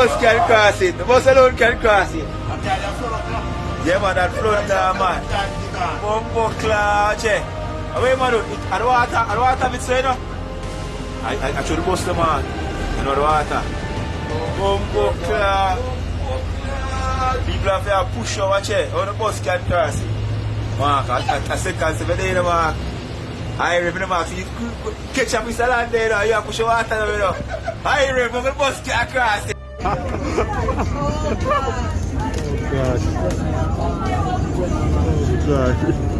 bus can cross it. The bus alone can cross it. Yeah, man, that flood there, eh. man. Bumbo cloud, che. Away, man, it, and water, and water, it's you know. I, I, I should bust the man. You know the water. Bumbo cloud. People have to push over, che. How the bus can cross it. Mark, I, I, I second, seven day, mark. I remember, mark, you catch up with the land there, you have to push the water, you know. I remember, the bus can cross it. gosh. Oh gosh. Oh gosh.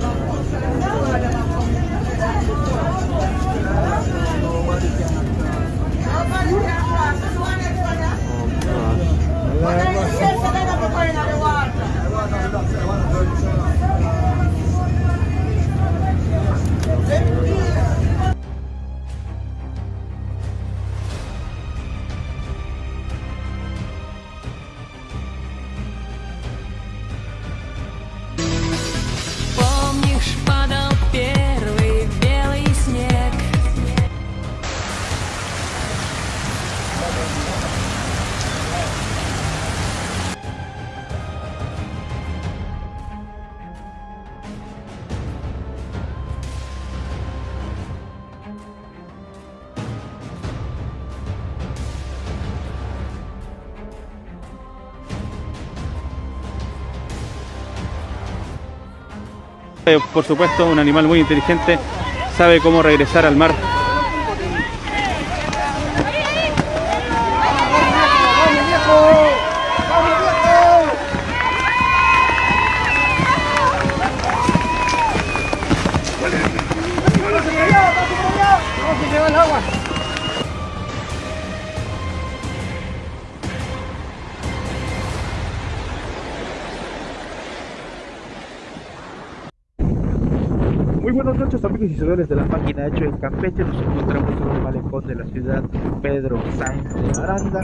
Por supuesto, un animal muy inteligente, sabe cómo regresar al mar. Muy buenas noches amigos y seguidores de la página Hecho en Campeche. Nos encontramos en el malecón de la ciudad Pedro Sáenz de Aranda.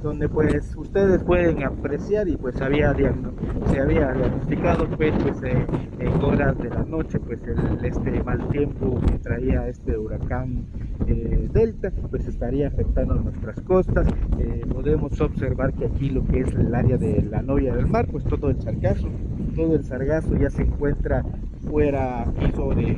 Donde pues ustedes pueden apreciar y pues había se había diagnosticado pues, pues eh, en horas de la noche pues el, este mal tiempo que traía este huracán eh, Delta pues estaría afectando nuestras costas. Eh, podemos observar que aquí lo que es el área de la novia del mar pues todo el sargazo todo el sargazo ya se encuentra fuera aquí sobre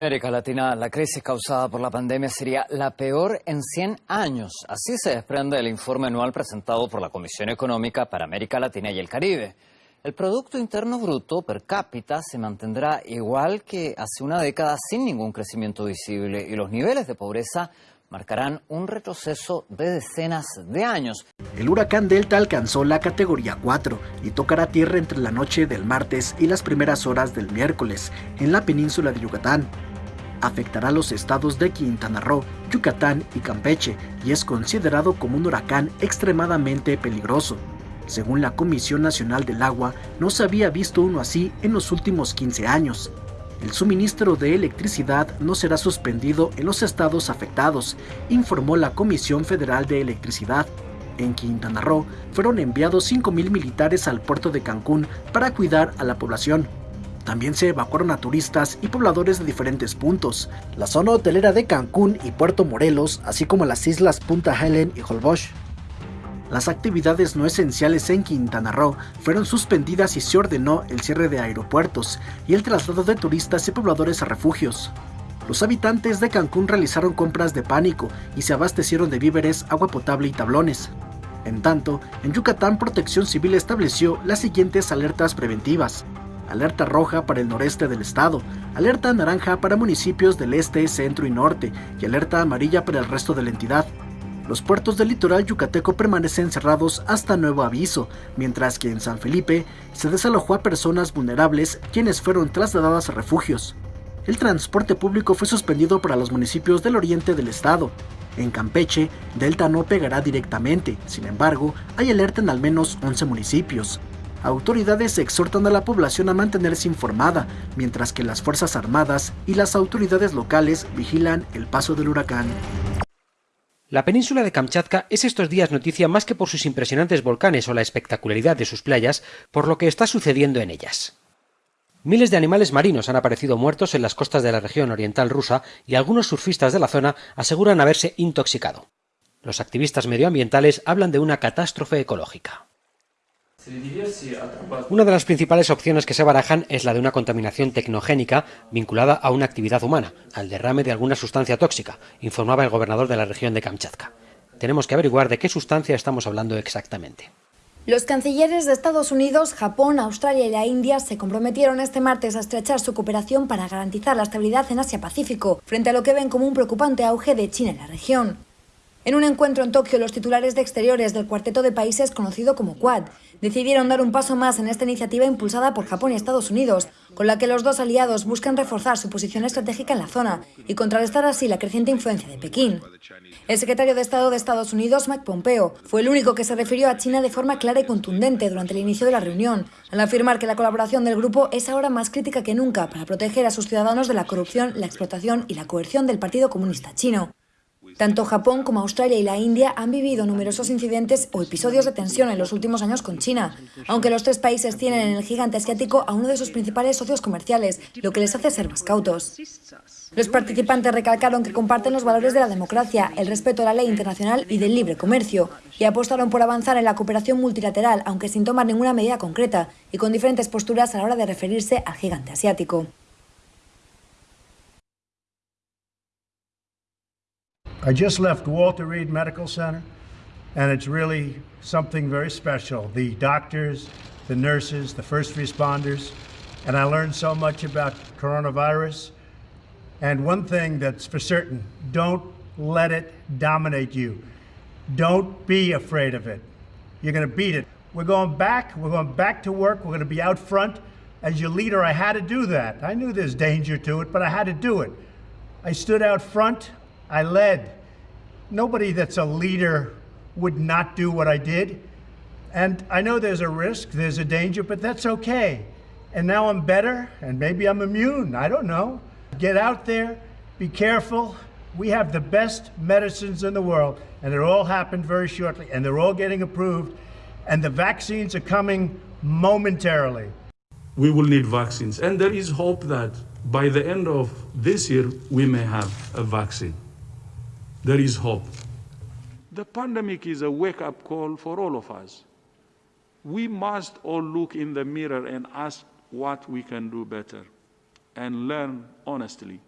América Latina, la crisis causada por la pandemia sería la peor en 100 años. Así se desprende del informe anual presentado por la Comisión Económica para América Latina y el Caribe. El Producto Interno Bruto per cápita se mantendrá igual que hace una década sin ningún crecimiento visible y los niveles de pobreza marcarán un retroceso de decenas de años. El huracán Delta alcanzó la categoría 4 y tocará tierra entre la noche del martes y las primeras horas del miércoles en la península de Yucatán. Afectará los estados de Quintana Roo, Yucatán y Campeche y es considerado como un huracán extremadamente peligroso. Según la Comisión Nacional del Agua, no se había visto uno así en los últimos 15 años. El suministro de electricidad no será suspendido en los estados afectados, informó la Comisión Federal de Electricidad. En Quintana Roo fueron enviados 5.000 militares al puerto de Cancún para cuidar a la población. También se evacuaron a turistas y pobladores de diferentes puntos. La zona hotelera de Cancún y Puerto Morelos, así como las islas Punta Helen y Holbox. Las actividades no esenciales en Quintana Roo fueron suspendidas y se ordenó el cierre de aeropuertos y el traslado de turistas y pobladores a refugios. Los habitantes de Cancún realizaron compras de pánico y se abastecieron de víveres, agua potable y tablones. En tanto, en Yucatán Protección Civil estableció las siguientes alertas preventivas. Alerta roja para el noreste del estado, alerta naranja para municipios del este, centro y norte y alerta amarilla para el resto de la entidad. Los puertos del litoral yucateco permanecen cerrados hasta nuevo aviso, mientras que en San Felipe se desalojó a personas vulnerables quienes fueron trasladadas a refugios. El transporte público fue suspendido para los municipios del oriente del estado. En Campeche, Delta no pegará directamente, sin embargo, hay alerta en al menos 11 municipios. Autoridades exhortan a la población a mantenerse informada, mientras que las Fuerzas Armadas y las autoridades locales vigilan el paso del huracán. La península de Kamchatka es estos días noticia más que por sus impresionantes volcanes o la espectacularidad de sus playas, por lo que está sucediendo en ellas. Miles de animales marinos han aparecido muertos en las costas de la región oriental rusa y algunos surfistas de la zona aseguran haberse intoxicado. Los activistas medioambientales hablan de una catástrofe ecológica. Una de las principales opciones que se barajan es la de una contaminación tecnogénica vinculada a una actividad humana, al derrame de alguna sustancia tóxica, informaba el gobernador de la región de Kamchatka. Tenemos que averiguar de qué sustancia estamos hablando exactamente. Los cancilleres de Estados Unidos, Japón, Australia y la India se comprometieron este martes a estrechar su cooperación para garantizar la estabilidad en Asia-Pacífico, frente a lo que ven como un preocupante auge de China en la región. En un encuentro en Tokio, los titulares de exteriores del cuarteto de países conocido como Quad decidieron dar un paso más en esta iniciativa impulsada por Japón y Estados Unidos, con la que los dos aliados buscan reforzar su posición estratégica en la zona y contrarrestar así la creciente influencia de Pekín. El secretario de Estado de Estados Unidos, Mike Pompeo, fue el único que se refirió a China de forma clara y contundente durante el inicio de la reunión, al afirmar que la colaboración del grupo es ahora más crítica que nunca para proteger a sus ciudadanos de la corrupción, la explotación y la coerción del Partido Comunista Chino. Tanto Japón como Australia y la India han vivido numerosos incidentes o episodios de tensión en los últimos años con China, aunque los tres países tienen en el gigante asiático a uno de sus principales socios comerciales, lo que les hace ser más cautos. Los participantes recalcaron que comparten los valores de la democracia, el respeto a la ley internacional y del libre comercio, y apostaron por avanzar en la cooperación multilateral, aunque sin tomar ninguna medida concreta, y con diferentes posturas a la hora de referirse al gigante asiático. I just left Walter Reed Medical Center, and it's really something very special. The doctors, the nurses, the first responders, and I learned so much about coronavirus. And one thing that's for certain don't let it dominate you. Don't be afraid of it. You're going to beat it. We're going back. We're going back to work. We're going to be out front. As your leader, I had to do that. I knew there's danger to it, but I had to do it. I stood out front. I led. Nobody that's a leader would not do what I did. And I know there's a risk, there's a danger, but that's okay. And now I'm better, and maybe I'm immune. I don't know. Get out there, be careful. We have the best medicines in the world, and it all happened very shortly, and they're all getting approved, and the vaccines are coming momentarily. We will need vaccines, and there is hope that by the end of this year, we may have a vaccine. There is hope. The pandemic is a wake up call for all of us. We must all look in the mirror and ask what we can do better and learn honestly.